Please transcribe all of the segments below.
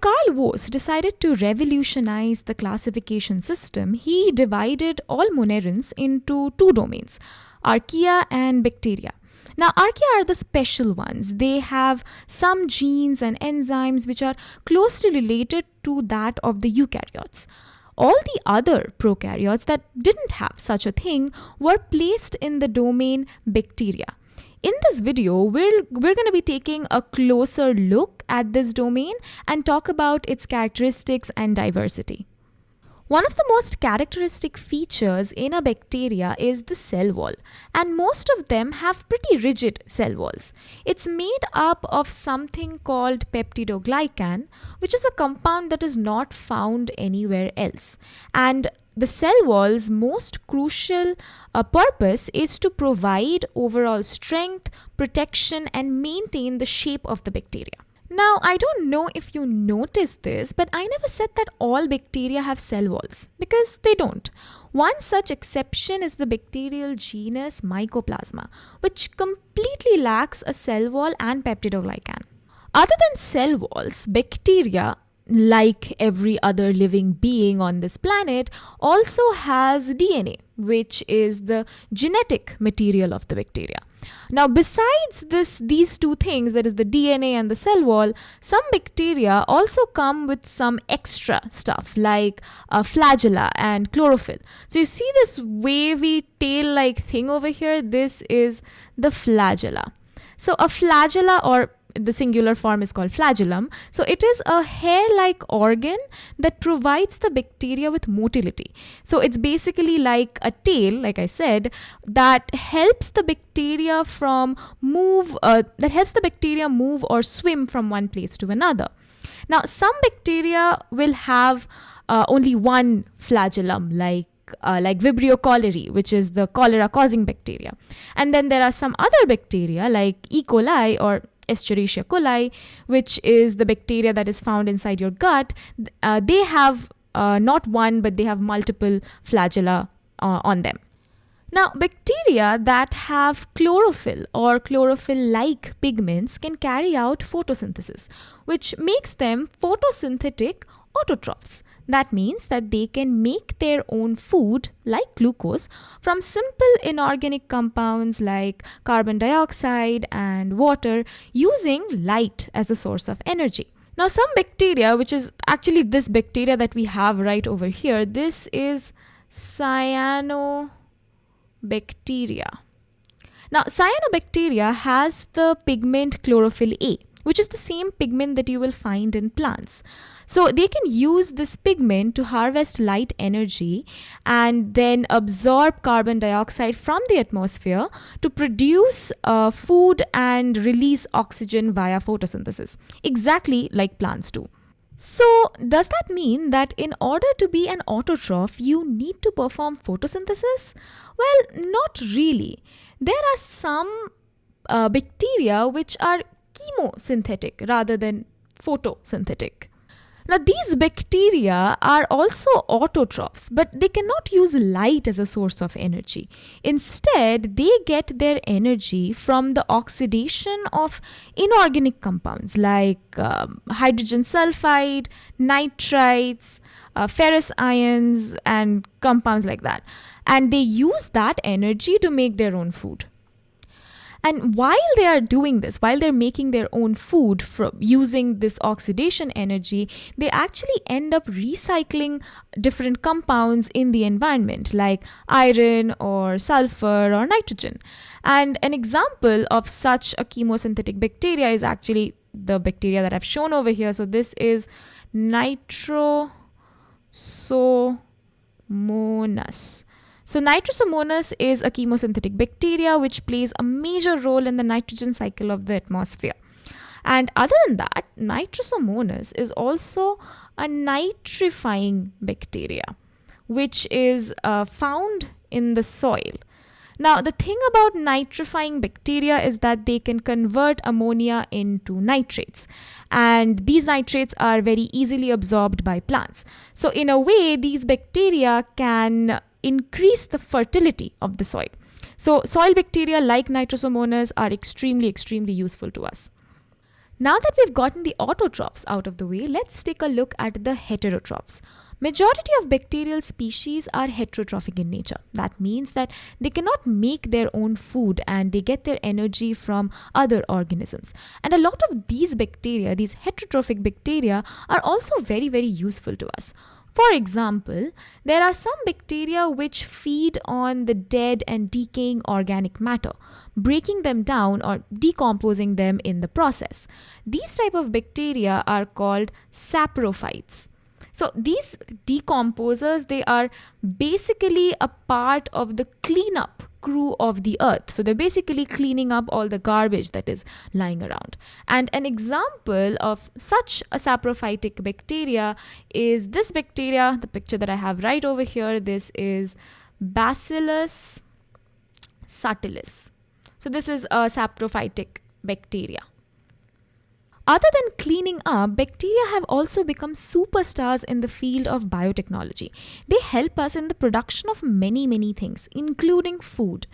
Carl Woese decided to revolutionize the classification system, he divided all monerans into two domains, archaea and bacteria. Now, archaea are the special ones. They have some genes and enzymes which are closely related to that of the eukaryotes. All the other prokaryotes that didn't have such a thing were placed in the domain bacteria. In this video, we're, we're going to be taking a closer look at this domain and talk about its characteristics and diversity. One of the most characteristic features in a bacteria is the cell wall, and most of them have pretty rigid cell walls. It's made up of something called peptidoglycan, which is a compound that is not found anywhere else. And the cell wall's most crucial uh, purpose is to provide overall strength, protection, and maintain the shape of the bacteria. Now, I don't know if you noticed this, but I never said that all bacteria have cell walls because they don't. One such exception is the bacterial genus Mycoplasma, which completely lacks a cell wall and peptidoglycan. Other than cell walls, bacteria like every other living being on this planet, also has DNA, which is the genetic material of the bacteria. Now, besides this, these two things, that is the DNA and the cell wall, some bacteria also come with some extra stuff like uh, flagella and chlorophyll. So you see this wavy tail-like thing over here? This is the flagella. So a flagella or the singular form is called flagellum. So it is a hair-like organ that provides the bacteria with motility. So it's basically like a tail, like I said, that helps the bacteria from move, uh, that helps the bacteria move or swim from one place to another. Now, some bacteria will have uh, only one flagellum, like uh, like Vibrio cholerae, which is the cholera causing bacteria. And then there are some other bacteria like E. coli or Escherichia coli, which is the bacteria that is found inside your gut, uh, they have uh, not one, but they have multiple flagella uh, on them. Now, bacteria that have chlorophyll or chlorophyll-like pigments can carry out photosynthesis, which makes them photosynthetic autotrophs. That means that they can make their own food, like glucose, from simple inorganic compounds like carbon dioxide and water using light as a source of energy. Now, some bacteria, which is actually this bacteria that we have right over here, this is cyanobacteria. Now, cyanobacteria has the pigment chlorophyll A which is the same pigment that you will find in plants. So they can use this pigment to harvest light energy and then absorb carbon dioxide from the atmosphere to produce uh, food and release oxygen via photosynthesis, exactly like plants do. So, does that mean that in order to be an autotroph, you need to perform photosynthesis? Well, not really. There are some uh, bacteria which are chemosynthetic rather than photosynthetic. Now, these bacteria are also autotrophs, but they cannot use light as a source of energy. Instead, they get their energy from the oxidation of inorganic compounds like um, hydrogen sulfide, nitrites, uh, ferrous ions, and compounds like that. And they use that energy to make their own food. And while they are doing this, while they're making their own food from using this oxidation energy, they actually end up recycling different compounds in the environment like iron or sulfur or nitrogen. And an example of such a chemosynthetic bacteria is actually the bacteria that I've shown over here. So this is Nitrosomonas. So Nitrosomonas is a chemosynthetic bacteria which plays a major role in the nitrogen cycle of the atmosphere. And other than that, Nitrosomonas is also a nitrifying bacteria which is uh, found in the soil. Now, the thing about nitrifying bacteria is that they can convert ammonia into nitrates. And these nitrates are very easily absorbed by plants. So, in a way, these bacteria can increase the fertility of the soil. So soil bacteria like Nitrosomonas are extremely, extremely useful to us. Now that we've gotten the autotrophs out of the way, let's take a look at the heterotrophs. Majority of bacterial species are heterotrophic in nature. That means that they cannot make their own food and they get their energy from other organisms. And a lot of these bacteria, these heterotrophic bacteria, are also very, very useful to us. For example, there are some bacteria which feed on the dead and decaying organic matter, breaking them down or decomposing them in the process. These type of bacteria are called saprophytes. So these decomposers, they are basically a part of the cleanup crew of the earth. So they're basically cleaning up all the garbage that is lying around. And an example of such a saprophytic bacteria is this bacteria, the picture that I have right over here. This is Bacillus subtilis. So this is a saprophytic bacteria. Other than cleaning up, bacteria have also become superstars in the field of biotechnology. They help us in the production of many, many things, including food.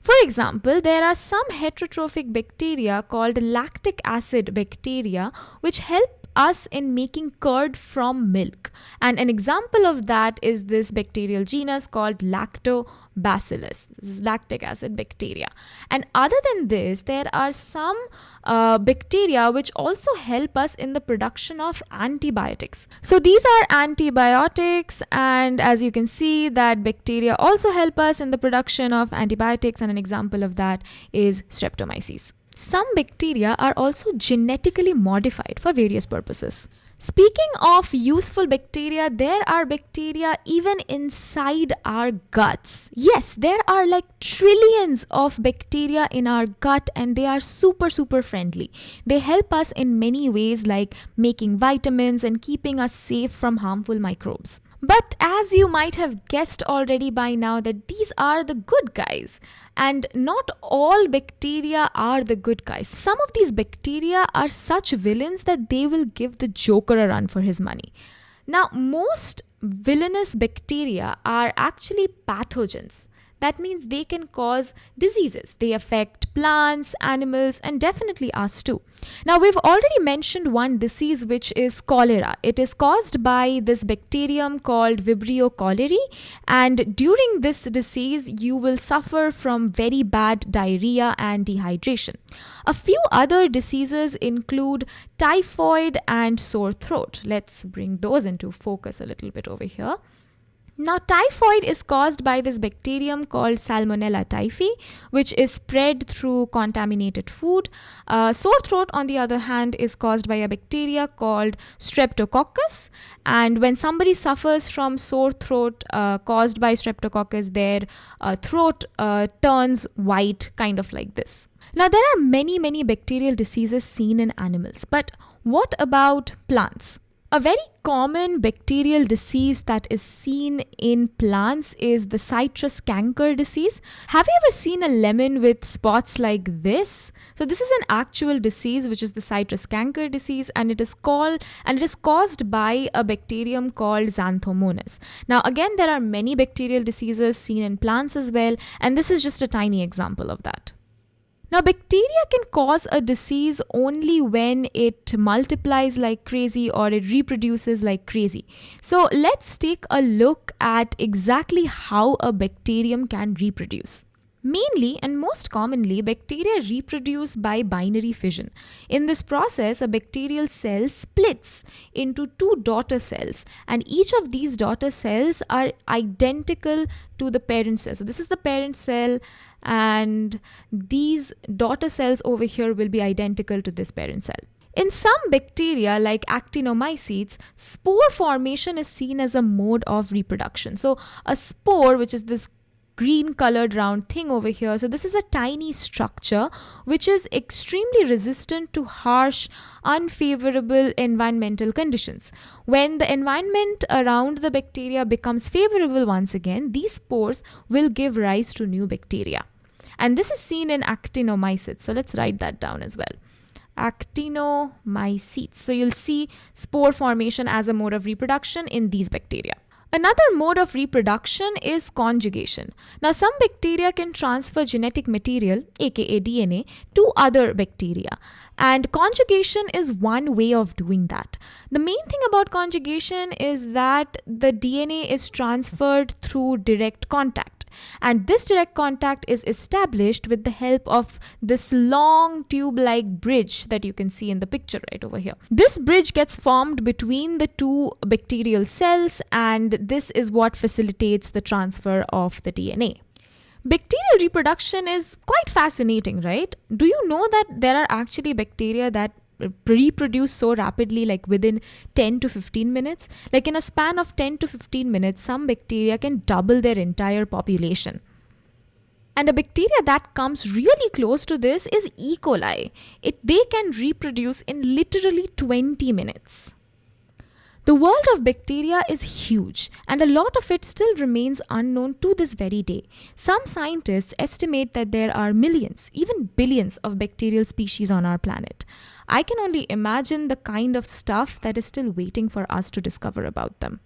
For example, there are some heterotrophic bacteria called lactic acid bacteria which help us in making curd from milk. And an example of that is this bacterial genus called Lactobacillus. This is lactic acid bacteria. And other than this, there are some uh, bacteria which also help us in the production of antibiotics. So these are antibiotics and as you can see that bacteria also help us in the production of antibiotics and an example of that is streptomyces. Some bacteria are also genetically modified for various purposes. Speaking of useful bacteria, there are bacteria even inside our guts. Yes, there are like trillions of bacteria in our gut and they are super, super friendly. They help us in many ways, like making vitamins and keeping us safe from harmful microbes. But as you might have guessed already by now, that these are the good guys. And not all bacteria are the good guys. Some of these bacteria are such villains that they will give the Joker a run for his money. Now, most villainous bacteria are actually pathogens that means they can cause diseases. They affect plants, animals, and definitely us too. Now, we've already mentioned one disease which is cholera. It is caused by this bacterium called Vibrio cholerae, and during this disease, you will suffer from very bad diarrhea and dehydration. A few other diseases include typhoid and sore throat. Let's bring those into focus a little bit over here. Now, typhoid is caused by this bacterium called Salmonella typhi, which is spread through contaminated food. Uh, sore throat, on the other hand, is caused by a bacteria called Streptococcus. And when somebody suffers from sore throat uh, caused by Streptococcus, their uh, throat uh, turns white, kind of like this. Now, there are many, many bacterial diseases seen in animals, but what about plants? A very common bacterial disease that is seen in plants is the citrus canker disease. Have you ever seen a lemon with spots like this? So this is an actual disease which is the citrus canker disease and it is called and it is caused by a bacterium called Xanthomonas. Now again there are many bacterial diseases seen in plants as well and this is just a tiny example of that. Now, bacteria can cause a disease only when it multiplies like crazy or it reproduces like crazy. So, let's take a look at exactly how a bacterium can reproduce. Mainly and most commonly, bacteria reproduce by binary fission. In this process, a bacterial cell splits into two daughter cells, and each of these daughter cells are identical to the parent cell. So, this is the parent cell, and these daughter cells over here will be identical to this parent cell. In some bacteria like actinomycetes, spore formation is seen as a mode of reproduction. So a spore, which is this green colored round thing over here. So this is a tiny structure which is extremely resistant to harsh, unfavorable environmental conditions. When the environment around the bacteria becomes favorable once again, these spores will give rise to new bacteria. And this is seen in actinomycetes. So let's write that down as well. Actinomycetes. So you'll see spore formation as a mode of reproduction in these bacteria. Another mode of reproduction is conjugation. Now, some bacteria can transfer genetic material, aka DNA, to other bacteria. And conjugation is one way of doing that. The main thing about conjugation is that the DNA is transferred through direct contact and this direct contact is established with the help of this long tube like bridge that you can see in the picture right over here. This bridge gets formed between the two bacterial cells and this is what facilitates the transfer of the DNA. Bacterial reproduction is quite fascinating, right? Do you know that there are actually bacteria that reproduce so rapidly like within 10 to 15 minutes like in a span of 10 to 15 minutes some bacteria can double their entire population and a bacteria that comes really close to this is E. coli. It, they can reproduce in literally 20 minutes. The world of bacteria is huge, and a lot of it still remains unknown to this very day. Some scientists estimate that there are millions, even billions, of bacterial species on our planet. I can only imagine the kind of stuff that is still waiting for us to discover about them.